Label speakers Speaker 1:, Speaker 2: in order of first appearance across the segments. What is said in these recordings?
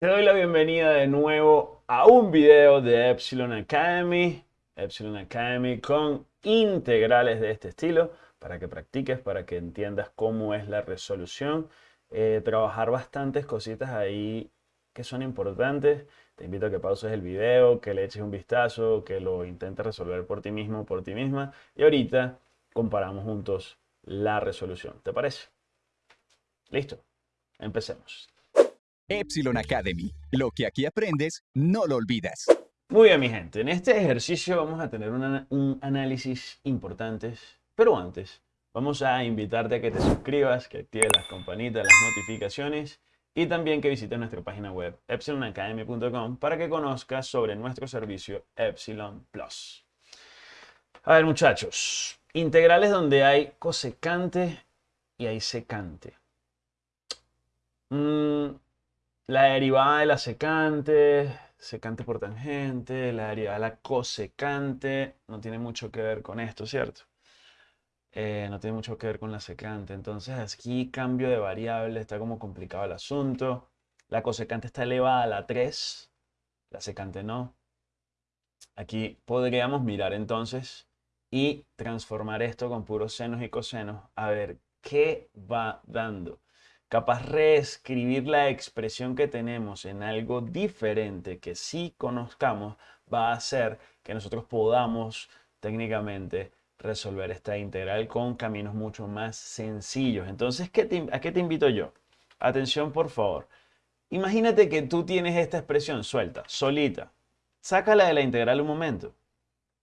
Speaker 1: Te doy la bienvenida de nuevo a un video de Epsilon Academy, Epsilon Academy con integrales de este estilo para que practiques, para que entiendas cómo es la resolución, eh, trabajar bastantes cositas ahí que son importantes. Te invito a que pauses el video, que le eches un vistazo, que lo intentes resolver por ti mismo, por ti misma y ahorita comparamos juntos la resolución. ¿Te parece? Listo, empecemos.
Speaker 2: Epsilon Academy. Lo que aquí aprendes, no lo olvidas.
Speaker 1: Muy bien, mi gente. En este ejercicio vamos a tener un análisis importante, pero antes vamos a invitarte a que te suscribas, que actives las campanitas, las notificaciones y también que visites nuestra página web epsilonacademy.com para que conozcas sobre nuestro servicio Epsilon Plus. A ver, muchachos, integrales donde hay cosecante y hay secante. Mm, la derivada de la secante, secante por tangente, la derivada de la cosecante, no tiene mucho que ver con esto, ¿cierto? Eh, no tiene mucho que ver con la secante. Entonces aquí cambio de variable, está como complicado el asunto. La cosecante está elevada a la 3, la secante no. Aquí podríamos mirar entonces y transformar esto con puros senos y cosenos a ver qué va dando capaz reescribir la expresión que tenemos en algo diferente que sí conozcamos, va a hacer que nosotros podamos técnicamente resolver esta integral con caminos mucho más sencillos. Entonces, ¿a qué te invito yo? Atención, por favor. Imagínate que tú tienes esta expresión suelta, solita. Sácala de la integral un momento.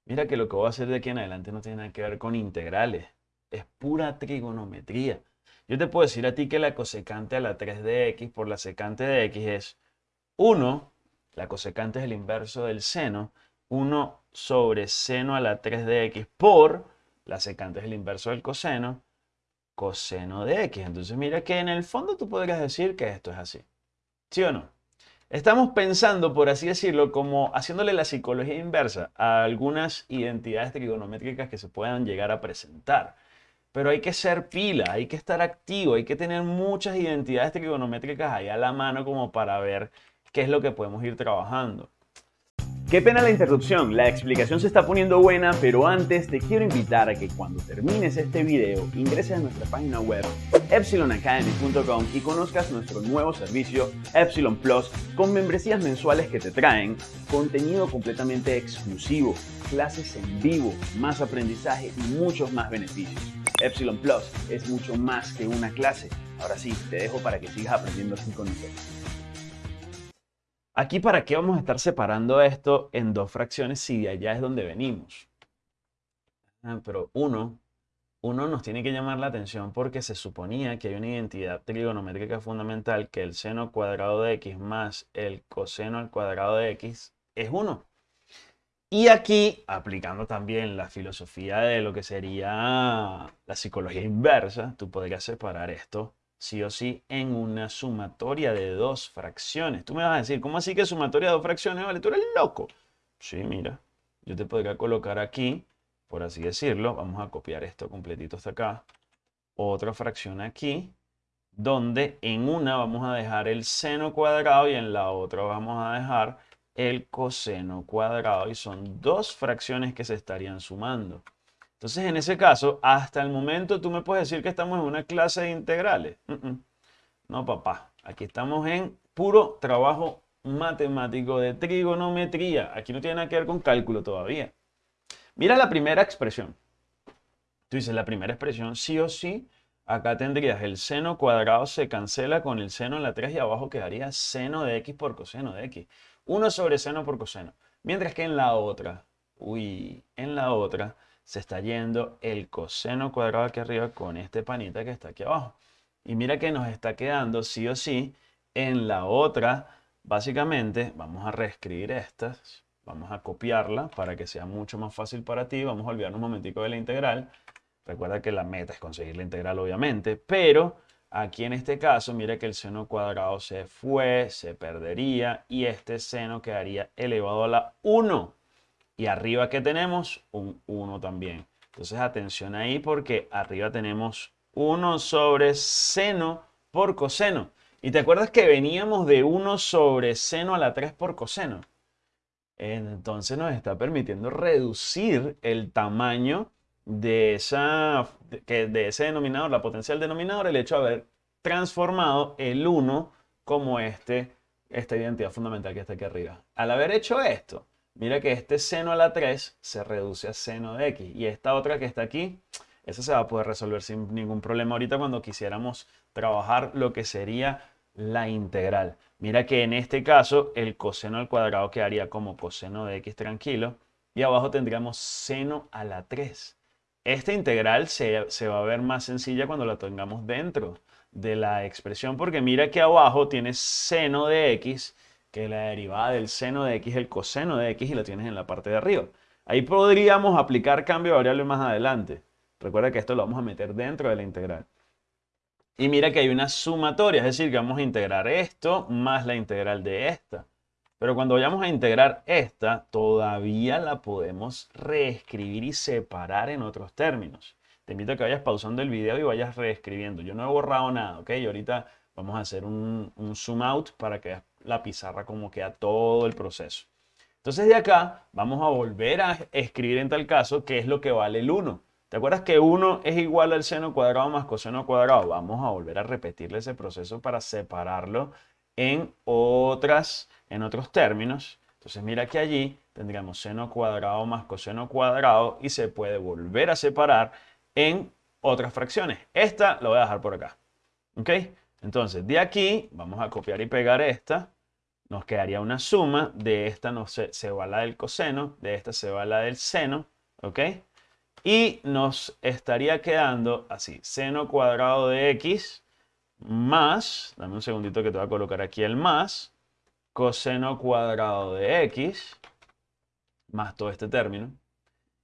Speaker 1: Mira que lo que voy a hacer de aquí en adelante no tiene nada que ver con integrales. Es pura trigonometría. Yo te puedo decir a ti que la cosecante a la 3 de x por la secante de x es 1, la cosecante es el inverso del seno, 1 sobre seno a la 3 de x por la secante es el inverso del coseno, coseno de x. Entonces mira que en el fondo tú podrías decir que esto es así. ¿Sí o no? Estamos pensando, por así decirlo, como haciéndole la psicología inversa a algunas identidades trigonométricas que se puedan llegar a presentar. Pero hay que ser pila, hay que estar activo, hay que tener muchas identidades trigonométricas ahí a la mano como para ver qué es lo que podemos ir trabajando. Qué pena la interrupción, la explicación se está poniendo buena, pero antes te quiero invitar a que cuando termines este video ingreses a nuestra página web epsilonacademy.com y conozcas nuestro nuevo servicio Epsilon Plus con membresías mensuales que te traen contenido completamente exclusivo, clases en vivo, más aprendizaje y muchos más beneficios. Epsilon Plus es mucho más que una clase. Ahora sí, te dejo para que sigas aprendiendo así con nosotros. Aquí, ¿para qué vamos a estar separando esto en dos fracciones si de allá es donde venimos? Ah, pero uno, uno nos tiene que llamar la atención porque se suponía que hay una identidad trigonométrica fundamental que el seno cuadrado de x más el coseno al cuadrado de x es 1. Y aquí, aplicando también la filosofía de lo que sería la psicología inversa, tú podrías separar esto sí o sí en una sumatoria de dos fracciones. Tú me vas a decir, ¿cómo así que sumatoria de dos fracciones? Vale, tú eres loco. Sí, mira, yo te podría colocar aquí, por así decirlo, vamos a copiar esto completito hasta acá, otra fracción aquí, donde en una vamos a dejar el seno cuadrado y en la otra vamos a dejar el coseno cuadrado y son dos fracciones que se estarían sumando. Entonces, en ese caso, hasta el momento tú me puedes decir que estamos en una clase de integrales. No, papá. Aquí estamos en puro trabajo matemático de trigonometría. Aquí no tiene nada que ver con cálculo todavía. Mira la primera expresión. Tú dices, la primera expresión sí o sí, acá tendrías el seno cuadrado se cancela con el seno en la 3 y abajo quedaría seno de x por coseno de x. 1 sobre seno por coseno. Mientras que en la otra, uy, en la otra se está yendo el coseno cuadrado aquí arriba con este panita que está aquí abajo. Y mira que nos está quedando sí o sí en la otra, básicamente, vamos a reescribir estas, vamos a copiarla para que sea mucho más fácil para ti. Vamos a olvidarnos un momentico de la integral. Recuerda que la meta es conseguir la integral, obviamente, pero Aquí en este caso, mira que el seno cuadrado se fue, se perdería y este seno quedaría elevado a la 1. Y arriba que tenemos un 1 también. Entonces atención ahí porque arriba tenemos 1 sobre seno por coseno. Y te acuerdas que veníamos de 1 sobre seno a la 3 por coseno. Entonces nos está permitiendo reducir el tamaño de, esa, de ese denominador, la potencial denominador, el hecho de haber transformado el 1 como este, esta identidad fundamental que está aquí arriba. Al haber hecho esto, mira que este seno a la 3 se reduce a seno de x. Y esta otra que está aquí, esa se va a poder resolver sin ningún problema ahorita cuando quisiéramos trabajar lo que sería la integral. Mira que en este caso el coseno al cuadrado quedaría como coseno de x tranquilo. Y abajo tendríamos seno a la 3. Esta integral se, va a ver más sencilla cuando la tengamos dentro de la expresión, porque mira que abajo tienes seno de x, que la derivada del seno de x es el coseno de x y la tienes en la parte de arriba. Ahí podríamos aplicar cambio de variable más adelante. Recuerda que esto lo vamos a meter dentro de la integral. Y mira que hay una sumatoria, es decir, que vamos a integrar esto más la integral de esta. Pero cuando vayamos a integrar esta, todavía la podemos reescribir y separar en otros términos. Te invito a que vayas pausando el video y vayas reescribiendo. Yo no he borrado nada, ¿ok? Y ahorita vamos a hacer un, zoom out para que veas la pizarra como queda todo el proceso. Entonces de acá vamos a volver a escribir en tal caso qué es lo que vale el 1. ¿Te acuerdas que 1 es igual al seno cuadrado más coseno cuadrado? Vamos a volver a repetirle ese proceso para separarlo en otras en otros términos. Entonces mira que allí tendríamos seno cuadrado más coseno cuadrado y se puede volver a separar en otras fracciones. Esta lo voy a dejar por acá. ¿Ok? Entonces de aquí vamos a copiar y pegar esta. Nos quedaría una suma. De esta no se, se va la del coseno. De esta se va la del seno. ¿Ok? Y nos estaría quedando así. Seno cuadrado de x más. Dame un segundito que te voy a colocar aquí el más coseno cuadrado de x, más todo este término.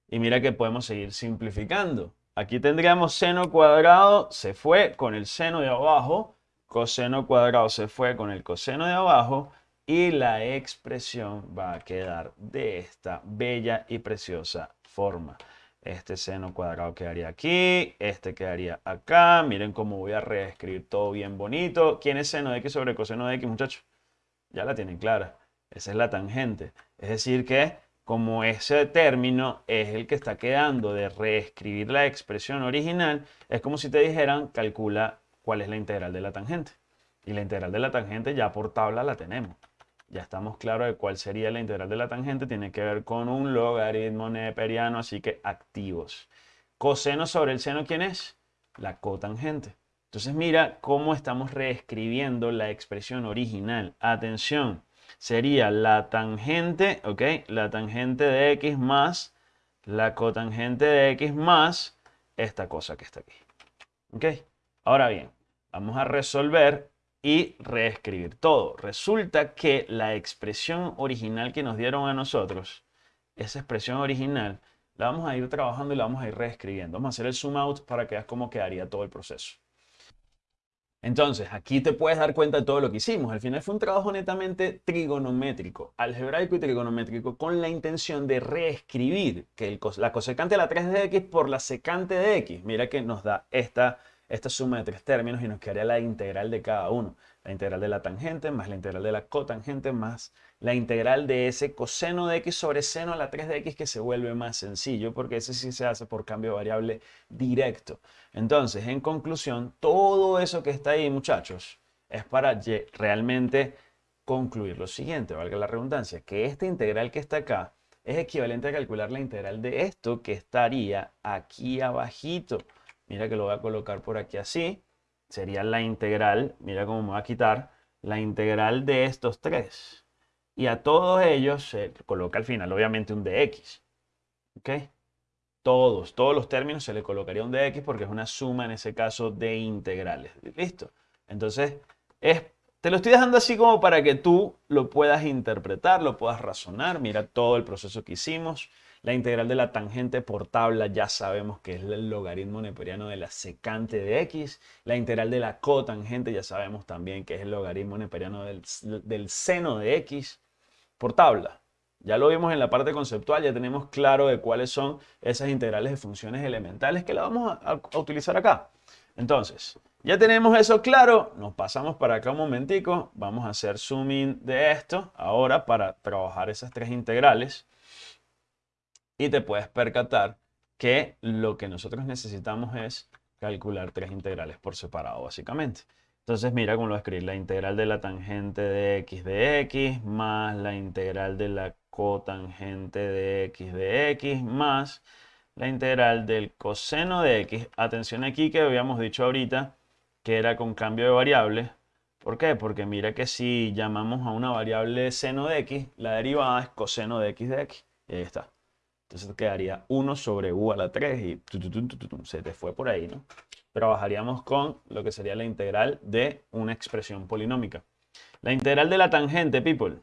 Speaker 1: Y mira que podemos seguir simplificando. Aquí tendríamos seno cuadrado, se fue con el seno de abajo, coseno cuadrado se fue con el coseno de abajo, y la expresión va a quedar de esta bella y preciosa forma. Este seno cuadrado quedaría aquí, este quedaría acá. Miren cómo voy a reescribir todo bien bonito. ¿Quién es seno de x sobre coseno de x, muchachos? ya la tienen clara. Esa es la tangente. Es decir que como ese término es el que está quedando de reescribir la expresión original, es como si te dijeran calcula cuál es la integral de la tangente. Y la integral de la tangente ya por tabla la tenemos. Ya estamos claros de cuál sería la integral de la tangente. Tiene que ver con un logaritmo neperiano, así que activos. Coseno sobre el seno, ¿quién es? La cotangente. Entonces mira cómo estamos reescribiendo la expresión original. Atención, sería la tangente, ¿ok? La tangente de x más la cotangente de x más esta cosa que está aquí. ¿Ok? Ahora bien, vamos a resolver y reescribir todo. Resulta que la expresión original que nos dieron a nosotros, esa expresión original, la vamos a ir trabajando y la vamos a ir reescribiendo. Vamos a hacer el zoom out para que veas cómo quedaría todo el proceso. Entonces, aquí te puedes dar cuenta de todo lo que hicimos. Al final fue un trabajo netamente trigonométrico, algebraico y trigonométrico, con la intención de reescribir que la cosecante de la 3 de x por la secante de x. Mira que nos da esta, esta suma de tres términos y nos quedaría la integral de cada uno. La integral de la tangente más la integral de la cotangente más la integral de ese coseno de x sobre seno a la 3 de x que se vuelve más sencillo porque ese sí se hace por cambio de variable directo. Entonces, en conclusión, todo eso que está ahí, muchachos, es para realmente concluir lo siguiente, valga la redundancia, que esta integral que está acá es equivalente a calcular la integral de esto que estaría aquí abajito. Mira que lo voy a colocar por aquí así. Sería la integral, mira cómo me va a quitar, la integral de estos tres y a todos ellos se coloca al final obviamente un dx. ¿Ok? Todos, todos los términos se le colocaría un dx porque es una suma en ese caso de integrales. ¿Listo? Entonces, es, te lo estoy dejando así como para que tú lo puedas interpretar, lo puedas razonar. Mira todo el proceso que hicimos. La integral de la tangente por tabla ya sabemos que es el logaritmo neperiano de la secante de x. La integral de la cotangente ya sabemos también que es el logaritmo neperiano del, del seno de x por tabla. Ya lo vimos en la parte conceptual, ya tenemos claro de cuáles son esas integrales de funciones elementales que la vamos a, utilizar acá. Entonces, ya tenemos eso claro, nos pasamos para acá un momentico, vamos a hacer zoom in de esto ahora para trabajar esas tres integrales y te puedes percatar que lo que nosotros necesitamos es calcular tres integrales por separado básicamente. Entonces mira cómo lo escribir, la integral de la tangente de x de x más la integral de la cotangente de x de x más la integral del coseno de x. Atención aquí que habíamos dicho ahorita que era con cambio de variable. ¿Por qué? Porque mira que si llamamos a una variable seno de x, la derivada es coseno de x de x. Y ahí está. Entonces quedaría 1 sobre u a la 3 y se te fue por ahí, ¿no? Trabajaríamos con lo que sería la integral de una expresión polinómica. La integral de la tangente, people.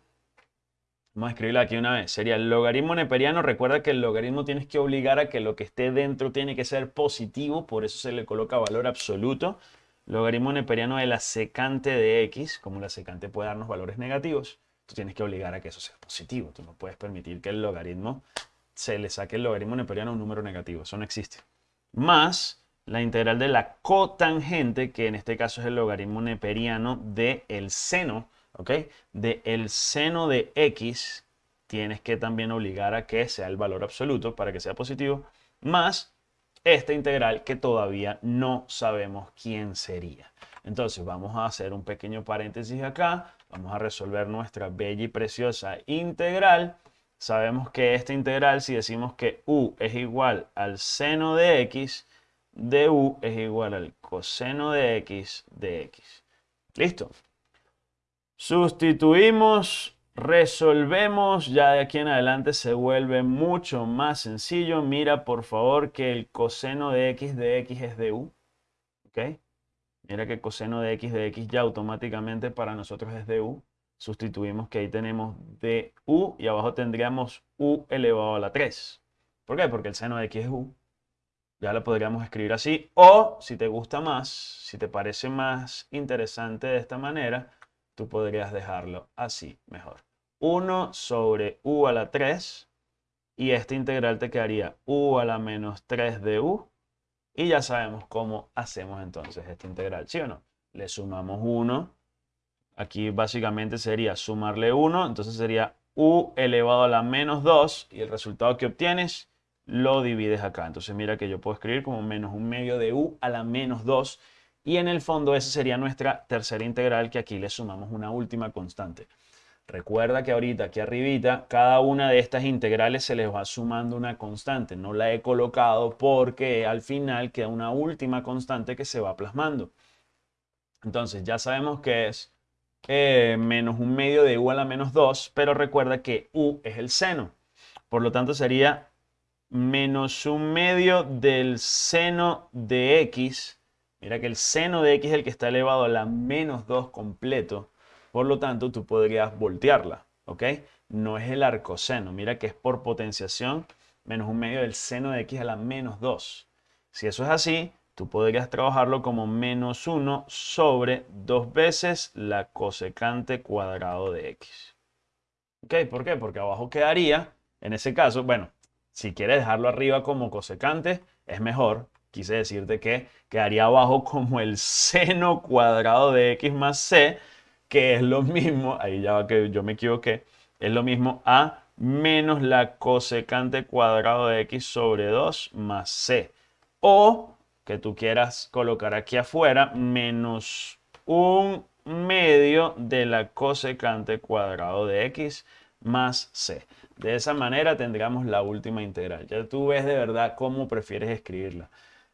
Speaker 1: Vamos a escribirla aquí una vez. Sería el logaritmo neperiano. Recuerda que el logaritmo tienes que obligar a que lo que esté dentro tiene que ser positivo. Por eso se le coloca valor absoluto. Logaritmo neperiano de la secante de x. Como la secante puede darnos valores negativos, tú tienes que obligar a que eso sea positivo. Tú no puedes permitir que el logaritmo se le saque el logaritmo neperiano a un número negativo. Eso no existe. Más la integral de la cotangente, que en este caso es el logaritmo neperiano del el seno ¿ok? De el seno de x tienes que también obligar a que sea el valor absoluto para que sea positivo, más esta integral que todavía no sabemos quién sería. Entonces vamos a hacer un pequeño paréntesis acá, vamos a resolver nuestra bella y preciosa integral. Sabemos que esta integral, si decimos que u es igual al seno de x, de u es igual al coseno de x de x. ¿Listo? Sustituimos, resolvemos, ya de aquí en adelante se vuelve mucho más sencillo. Mira por favor que el coseno de x de x es de u. ¿Ok? Mira que el coseno de x de x ya automáticamente para nosotros es de u. Sustituimos que ahí tenemos de u y abajo tendríamos u elevado a la 3. ¿Por qué? Porque el seno de x es u. Ya lo podríamos escribir así. O, si te gusta más, si te parece más interesante de esta manera, tú podrías dejarlo así mejor. 1 sobre u a la 3 y esta integral te quedaría u a la menos 3 de u y ya sabemos cómo hacemos entonces esta integral, ¿sí o no? Le sumamos 1, aquí básicamente sería sumarle 1, entonces sería u elevado a la menos 2 y el resultado que obtienes lo divides acá. Entonces mira que yo puedo escribir como menos un medio de u a la menos 2 y en el fondo esa sería nuestra tercera integral que aquí le sumamos una última constante. Recuerda que ahorita aquí arribita, cada una de estas integrales se les va sumando una constante. No la he colocado porque al final queda una última constante que se va plasmando. Entonces ya sabemos que es eh, menos un medio de u a la menos 2, pero recuerda que u es el seno. Por lo tanto sería menos un medio del seno de x Mira que el seno de x es el que está elevado a la menos 2 completo. Por lo tanto, tú podrías voltearla, ¿ok? No es el arcoseno. Mira que es por potenciación menos un medio del seno de x a la menos 2. Si eso es así, tú podrías trabajarlo como menos 1 sobre 2 veces la cosecante cuadrado de x. ¿Ok? ¿Por qué? Porque abajo quedaría, en ese caso, bueno, si quieres dejarlo arriba como cosecante, es mejor, quise decirte que quedaría abajo como el seno cuadrado de x más c, que es lo mismo, ahí ya va que yo me equivoqué, es lo mismo a menos la cosecante cuadrado de x sobre 2 más c. O que tú quieras colocar aquí afuera menos un medio de la cosecante cuadrado de x más c. De esa manera tendríamos la última integral. Ya tú ves de verdad cómo prefieres escribirla.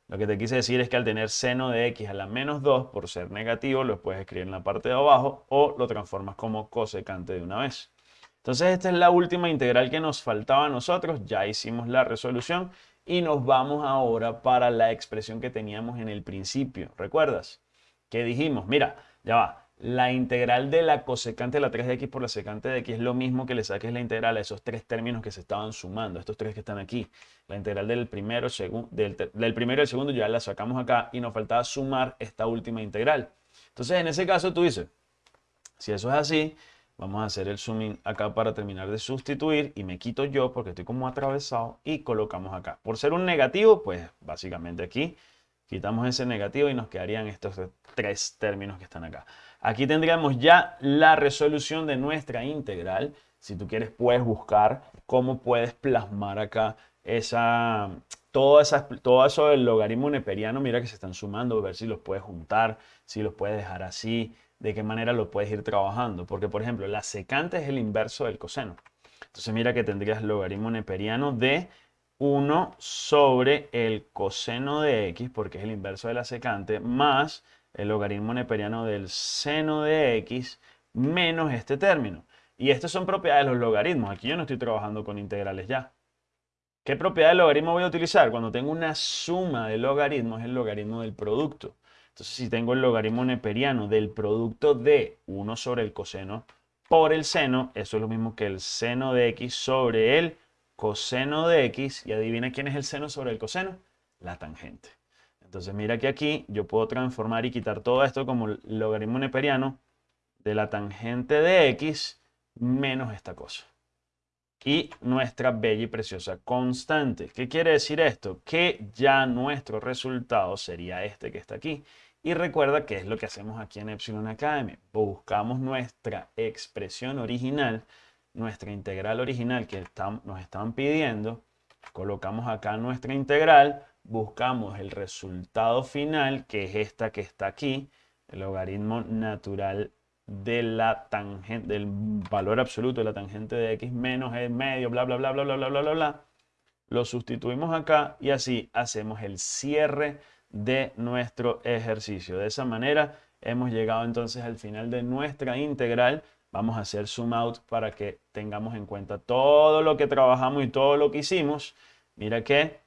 Speaker 1: Lo que te quise decir es que al tener seno de x a la menos 2, por ser negativo, lo puedes escribir en la parte de abajo o lo transformas como cosecante de una vez. Entonces esta es la última integral que nos faltaba a nosotros. Ya hicimos la resolución y nos vamos ahora para la expresión que teníamos en el principio. ¿Recuerdas? Que dijimos, mira, ya va, la integral de la cosecante de la 3 de x por la secante de x es lo mismo que le saques la integral a esos tres términos que se estaban sumando, estos tres que están aquí. La integral del primero, del, del primero y segundo ya la sacamos acá y nos faltaba sumar esta última integral. Entonces, en ese caso tú dices, si eso es así, vamos a hacer el zooming acá para terminar de sustituir y me quito yo porque estoy como atravesado y colocamos acá. Por ser un negativo, pues básicamente aquí Quitamos ese negativo y nos quedarían estos tres términos que están acá. Aquí tendríamos ya la resolución de nuestra integral. Si tú quieres, puedes buscar cómo puedes plasmar acá esa, todo, todo eso del logaritmo neperiano. Mira que se están sumando, ver si los puedes juntar, si los puedes dejar así, de qué manera lo puedes ir trabajando. Porque, por ejemplo, la secante es el inverso del coseno. Entonces mira que tendrías logaritmo neperiano de 1 sobre el coseno de x, porque es el inverso de la secante, más el logaritmo neperiano del seno de x menos este término. Y estas son propiedades de los logaritmos. Aquí yo no estoy trabajando con integrales ya. ¿Qué propiedad del logaritmo voy a utilizar? Cuando tengo una suma de logaritmos es el logaritmo del producto. Entonces, si tengo el logaritmo neperiano del producto de 1 sobre el coseno por el seno, eso es lo mismo que el seno de x sobre el coseno de x, y adivina quién es el seno sobre el coseno, la tangente. Entonces mira que aquí yo puedo transformar y quitar todo esto como logaritmo neperiano de la tangente de x menos esta cosa. Y nuestra bella y preciosa constante. ¿Qué quiere decir esto? Que ya nuestro resultado sería este que está aquí. Y recuerda que es lo que hacemos aquí en Epsilon Academy. Buscamos nuestra expresión original nuestra integral original que nos estaban pidiendo, colocamos acá nuestra integral, buscamos el resultado final, que es esta que está aquí, el logaritmo natural de la tangente, del valor absoluto de la tangente de x menos el medio, bla, bla, bla, bla, bla, bla, bla, bla, bla. Lo sustituimos acá y así hacemos el cierre de nuestro ejercicio. De esa manera hemos llegado entonces al final de nuestra integral Vamos a hacer zoom out para que tengamos en cuenta todo lo que trabajamos y todo lo que hicimos. Mira que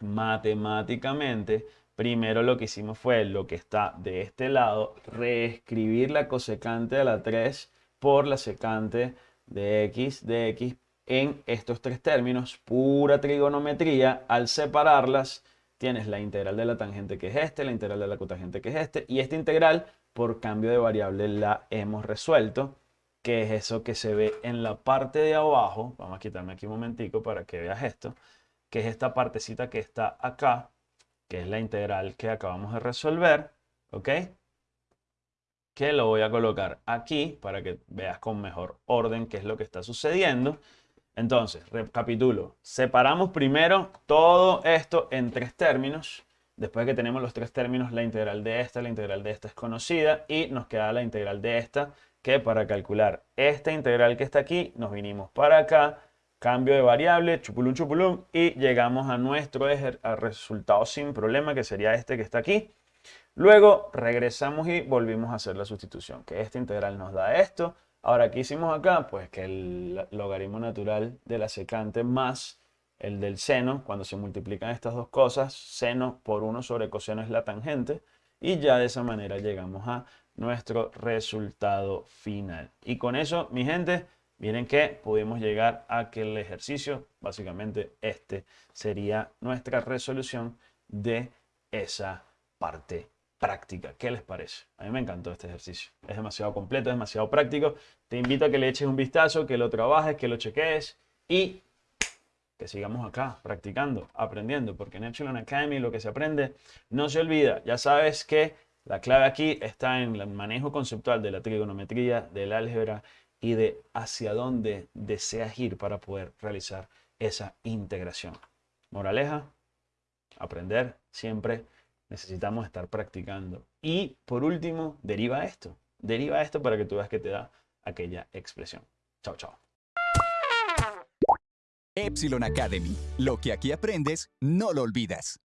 Speaker 1: matemáticamente, primero lo que hicimos fue lo que está de este lado, reescribir la cosecante de la 3 por la secante de x de x en estos tres términos, pura trigonometría. Al separarlas, tienes la integral de la tangente que es este, la integral de la cotangente que es este, y esta integral por cambio de variable la hemos resuelto, que es eso que se ve en la parte de abajo. Vamos a quitarme aquí un momentico para que veas esto, que es esta partecita que está acá, que es la integral que acabamos de resolver, ¿ok? Que lo voy a colocar aquí para que veas con mejor orden qué es lo que está sucediendo. Entonces, recapitulo. Separamos primero todo esto en tres términos. Después de que tenemos los tres términos, la integral de esta, la integral de esta es conocida y nos queda la integral de esta, que para calcular esta integral que está aquí, nos vinimos para acá, cambio de variable, chupulum chupulum, y llegamos a nuestro resultado sin problema, que sería este que está aquí. Luego regresamos y volvimos a hacer la sustitución, que esta integral nos da esto. Ahora, ¿qué hicimos acá? Pues que el logaritmo natural de la secante más el del seno, cuando se multiplican estas dos cosas, seno por 1 sobre coseno es la tangente, y ya de esa manera llegamos a nuestro resultado final. Y con eso, mi gente, miren que pudimos llegar a que el ejercicio, básicamente este sería nuestra resolución de esa parte práctica. ¿Qué les parece? A mí me encantó este ejercicio. Es demasiado completo, es demasiado práctico. Te invito a que le eches un vistazo, que lo trabajes, que lo cheques y que sigamos acá practicando, aprendiendo, porque en Epsilon Academy lo que se aprende no se olvida. Ya sabes que la clave aquí está en el manejo conceptual de la trigonometría, del álgebra y de hacia dónde deseas ir para poder realizar esa integración. Moraleja, aprender siempre necesitamos estar practicando. Y por último, deriva esto. Deriva esto para que tú veas que te da aquella expresión. Chao, chao.
Speaker 2: Epsilon Academy. Lo que aquí aprendes, no lo olvidas.